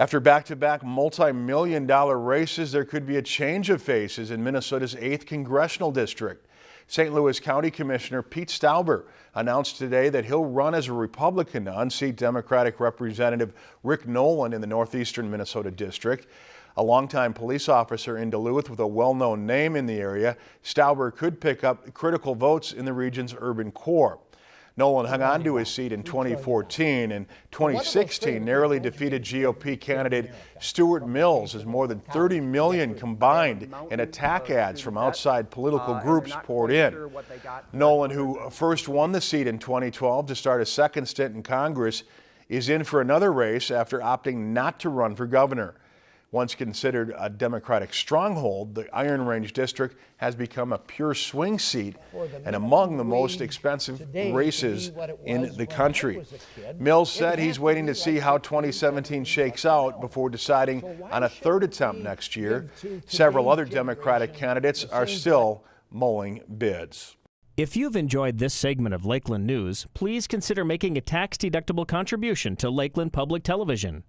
After back-to-back multi-million dollar races, there could be a change of faces in Minnesota's 8th Congressional District. St. Louis County Commissioner Pete Stauber announced today that he'll run as a Republican to unseat Democratic Representative Rick Nolan in the northeastern Minnesota district. A longtime police officer in Duluth with a well-known name in the area, Stauber could pick up critical votes in the region's urban core. Nolan hung on to his seat in 2014 and 2016 narrowly defeated GOP candidate Stewart Mills as more than 30 million combined in attack ads from outside political groups poured in. Nolan, who first won the seat in 2012 to start a second stint in Congress, is in for another race after opting not to run for governor. Once considered a Democratic stronghold, the Iron Range District has become a pure swing seat and among the most expensive races in the country. Mills said he's waiting to see how 2017 shakes out before deciding on a third attempt next year. Several other Democratic candidates are still mulling bids. If you've enjoyed this segment of Lakeland News, please consider making a tax-deductible contribution to Lakeland Public Television.